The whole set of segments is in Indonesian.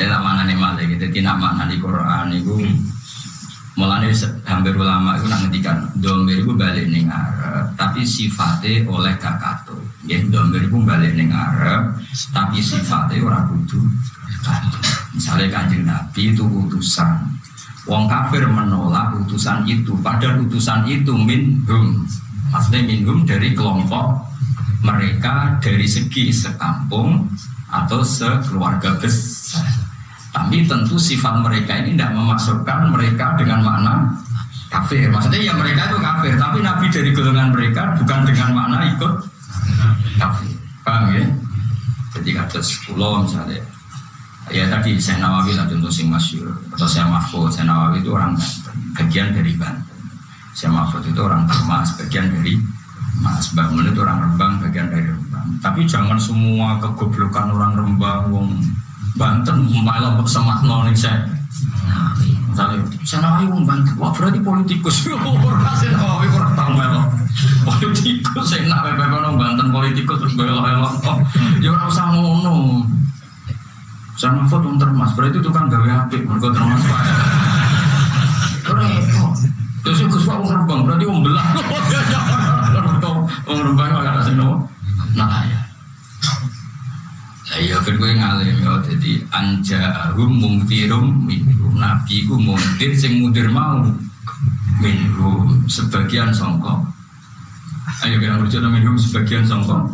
Ya mana nih malah gitu, tidak mana di Quran itu Mulanya hampir ulama itu ngendikan domir itu balik ning Arab, tapi sifatnya oleh kakato. Ya domir itu balik ning Arab, tapi sifatnya orang kudu. Misalnya kanjeng Nabi itu utusan, Wong kafir menolak utusan itu, padahal utusan itu minhum, maksudnya minhum dari kelompok mereka dari segi sekampung atau sekeluarga besar. Tapi tentu sifat mereka ini tidak memasukkan mereka dengan makna kafir. Maksudnya ya mereka itu kafir, tapi Nabi dari golongan mereka bukan dengan makna ikut kafir. Paham ya? Jadi kata sepuluh misalnya, ya tadi saya Nawawi lah contoh sing masyur atau saya Mahfud, saya Nawawi itu orang bagian dari Banten. Saya Mahfud itu orang Termas, bagian dari Mas Bangun itu orang Rembang, bagian dari Rembang. Tapi jangan semua kegoblokan orang Rembang, wong Banten malah bersemak noning saya. Misalnya, saya nawawi wong Banten, wah berarti politikus. Orang saya nawawi kurang tahu melo. Politikus, saya nak bebek orang Banten politikus terus belok belok. Ya orang usah ngono. Saya mahfud untuk termas, berarti itu kan gawe api, mereka termas pak. Terus itu gus pak rembang, berarti om belah. Om rembang agak kasih nopo. Nah ya. Kan gue ngalim ya. Jadi anja arum mungtirum minhum nabi ku mungtir sing mudir mau minhum sebagian songkok ayo kita berjalan minhum sebagian songkok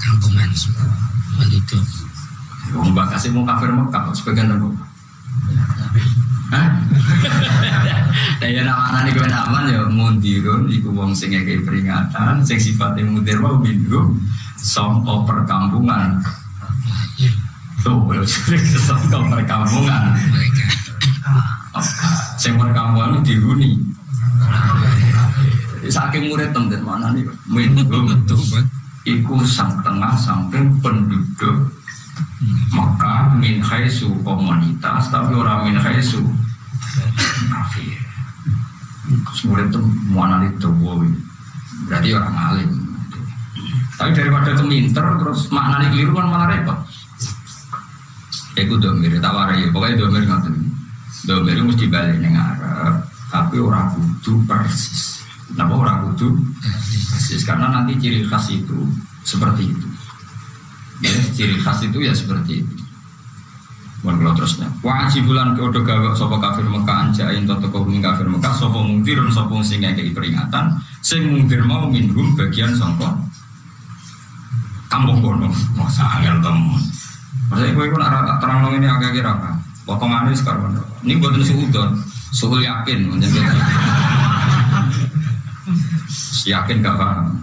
kampungan itu Wong mbak kasih mau kafir mau kafir sebagian apa? Hah? Ya nama anak gue aman ya. Mundirun iku wong sing ngekei peringatan sing sifatnya mudir mau minhum songko perkampungan tuh songko perkampungan. Sing perkampungan dihuni. Saking murid temen mana nih? Minhum iku sang tengah samping penduduk maka min khaisu komunitas tapi orang min khaisu kafir. Murid itu mana itu berarti orang alim. Tapi daripada keminter terus maknanya keliru kan malah repot. Iku domir, tawarai ya. Pokoknya domir ngoten. Domir itu mesti balik neng Arab, tapi orang kudu persis. Kenapa orang kudu persis? Karena nanti ciri khas itu seperti itu. Ya, ciri khas itu ya seperti itu. Bukan kalau terusnya. Wajib bulan ke udah gawe sopo kafir Mekah anjain toto kau kafir Mekah sopo mungkir sopo sing kayak peringatan. Sing mungkir mau minum bagian sopo kampung kono masa angel temu maksudnya gue pun terang ini agak kira apa potongannya sekarang ini buat suudon suhu yakin menjadi yakin gak paham.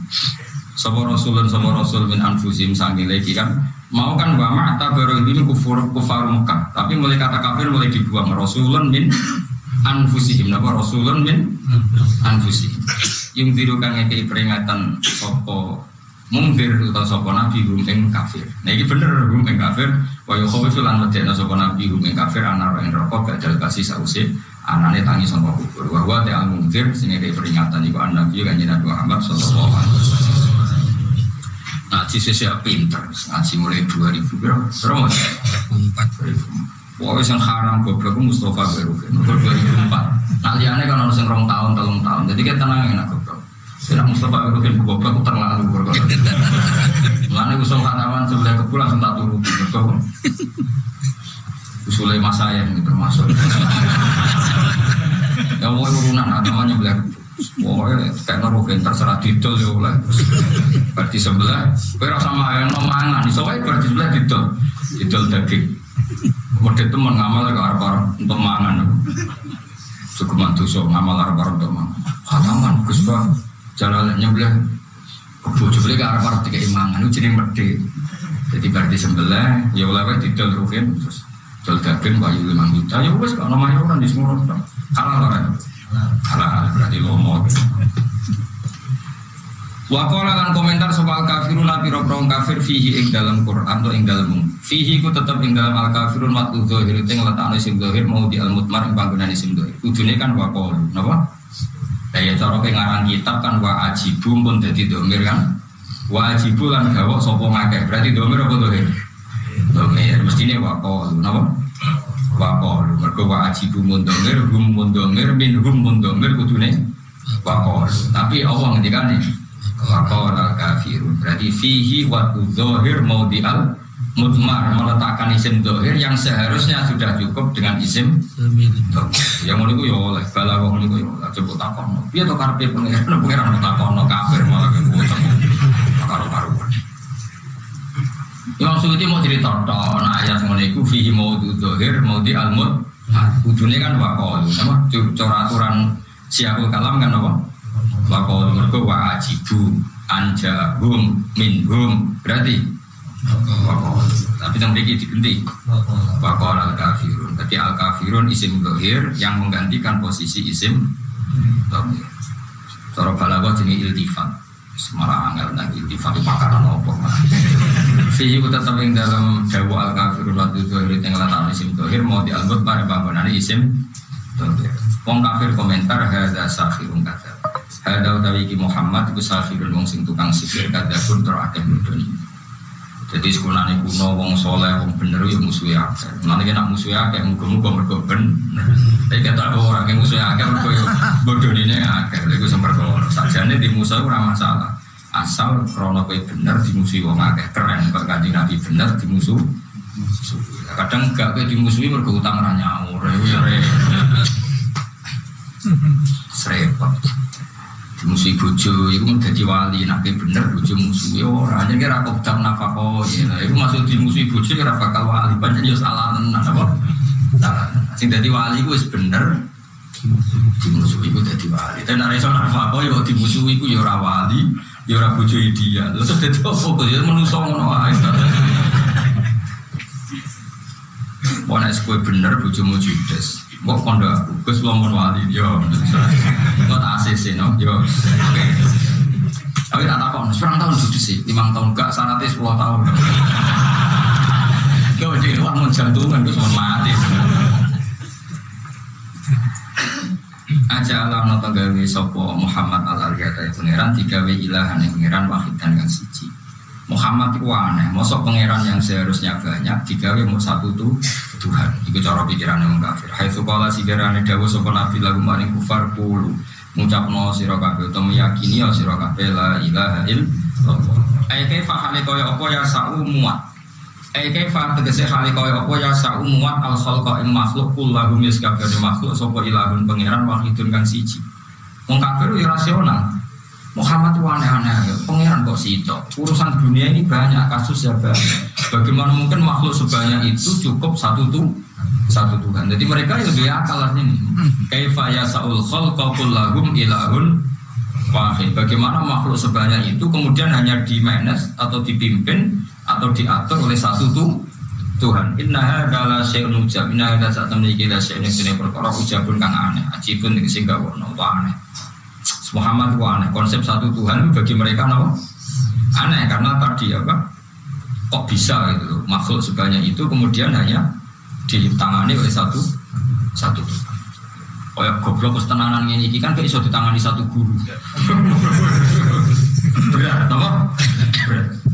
Sopo rasulun sopo rasul min anfusim sangi lagi kan? Mau kan wa ma'ta baru ini kufur kufar Mekah. Tapi mulai kata kafir mulai dibuang. Rasulun min anfusihim. Napa? Rasulun min anfusihim. Yang tirukan ngekei peringatan sopo mungkir atau sopo nabi hum ing kafir. Nah ini bener hum ing kafir. Wa yukhawifu lan medekna sopo nabi hum ing kafir anar ing gak jal kasih sause anane tangi sopo kubur. Wa wa ta'al mungkir sing kayak peringatan iku nabi kan Nabi Muhammad sallallahu alaihi wasallam. Ngaji siapa pinter, ngaji mulai 2000 berapa? Berapa? 2004 Wah, yang haram goblok Mustafa Berukin, 2004. Nah, liane kan harus yang rong tahun, telung tahun. Jadi kita enak goblok. Saya Mustafa Ibrahim goblok aku terlalu berkorban. Mana usul kanawan sebelah kebul langsung tak turun. Betul. Usulnya mas saya ini termasuk. Ya mau urunan namanya belah. Pokoknya kayak naruhin terserah didol ya oleh. Berarti sebelah, kue rasa yang mangan. Soalnya berarti sebelah didol, didol daging. Mode teman ngamal ke arah untuk mangan. Cukup mantu so ngamal arah untuk mangan. Khataman, Gus jalan nyebelah bojo beli ke arah tiga imangan itu jadi merde jadi berarti sembelah ya ulama didol ruhin terus dol daging bayu lima juta ya wes kalau namanya orang di semua orang halal orang halal berarti lomo Wakola lan komentar soal kafirun nabi robrong kafir fihi ing dalam Quran atau ing dalam fihi ku tetap ing dalam al kafirun matu dohir yang letak isim dohir mau di al mutmar ing panggonan isim dohir kudune kan wakol napa Ya cara pengarang kitab kan wa ajibu pun jadi domir kan. Wa ajibu lan gawa sopo ngakeh. Berarti domir apa domir? Domir. mestine waqalu napa waqalu mergo wa mundomir hum mundomir min hum mundomir kudune waqalu tapi Allah ngendikane waqala kafirun berarti fihi wa dzahir maudhi'al mutmar meletakkan isim dohir yang seharusnya sudah cukup dengan isim yang mau ya oleh bala wong niku ya oleh. Coba takon piye to karepe pangeran pangeran takon kafir malah kuwi karo karuan yang suci mau cerita tok nah ayat ngono iku fihi maudhu dohir maudhi al mut kudune kan wakol apa? Cara aturan siapul kalam kan apa? Wakol mergo wa ajibu anjahum minhum. Berarti tapi yang memiliki diganti. Wakol al kafirun tapi al kafirun isim dohir yang menggantikan posisi isim dohir cara balaghah jenis iltifat. Semarang angel nang iltifat pakaran opo Fihi tetap yang dalam dawa al kafirun waktu dohir yang letak isim dohir mau dialbut pada bangunan isim Wong kafir komentar hadza sahirun kata Hadza utawi Muhammad iku sahirun wong sing tukang sihir kada pun terakeh mudun jadi sekolahnya kuno, wong soleh, wong bener, ya musuhnya akeh. Nanti kena musuhnya akeh, muka-muka mergo bener. Tapi kata ada orang yang musuhnya akeh, mergo ya bodoh ini akeh. Lalu itu sempat kalau saja ini di musuh itu masalah. Asal krono kue bener di musuh wong akeh keren. Kalau kaji nabi bener di musuh. Kadang enggak kue di musuh mergo utang ranyawur. Ya Serepot musuh bojo itu menjadi wali nabi bener bojo musuh. Ya orang jadi kira aku udah nafako ya. Itu masuk di musuh bojo kira bakal wali banyak ya salah tenan apa? Salah sing jadi wali itu bener di musuh itu jadi wali. Dan ada iso nafako ya di musuh itu ya orang wali ya orang bojo dia terus jadi apa? Ya menusuk ngono ae. Pokoknya sekue bener bojomu judes Kok kondo aku, Gus Lombon Wali, yo. Kok tak ACC no, yo. Oke. Tapi tak takon, sekarang tahun sudah sih, lima tahun gak syaratnya sepuluh tahun. Kau jadi wah mau jantungan, gue cuma mati. Aja Allah nonton gawe sopo Muhammad al Aliyata pangeran tiga w ilahan yang pangeran wahid dan yang siji. Muhammad itu aneh, mosok pangeran yang seharusnya banyak digawe mau satu tuh Tuhan. Itu cara pikiran yang kafir. Hai sekolah sikirane dawu sapa nabi lagu maring kufar pulu. Ngucapno sira kabeh utawa meyakini ya sira kabeh la ilaha illallah. Ai kaifa hale kaya apa ya sa'u muat. Ai kaifa tegese hale kaya apa ya sa'u muat al khalqa ing makhluk kullahu mis kabeh makhluk sapa ilahun pangeran wahidun kang siji. Wong kafir ya rasional. Muhammad itu aneh-aneh, pangeran kok situ. Urusan dunia ini banyak, kasus ya banyak. Bagaimana mungkin makhluk sebanyak itu cukup satu tuh satu Tuhan. Jadi mereka itu dia akal ini. Kaifa yasaul khalqa lagum ilahun wahid. Bagaimana makhluk sebanyak itu kemudian hanya di manage atau dipimpin atau diatur oleh satu tuh Tuhan. Inna adalah syai'un ujab. Inna hadza saat memiliki la syai'un yang perkara ujabun kang aneh. Ajibun sehingga wono aneh. Muhammad itu aneh. Konsep satu Tuhan bagi mereka apa? Aneh karena tadi apa? Kok bisa gitu makhluk sebanyak itu kemudian hanya ditangani oleh satu satu Tuhan. Oh ya goblok kesetenanan ini kan bisa ditangani satu guru. Berat, apa? Berat.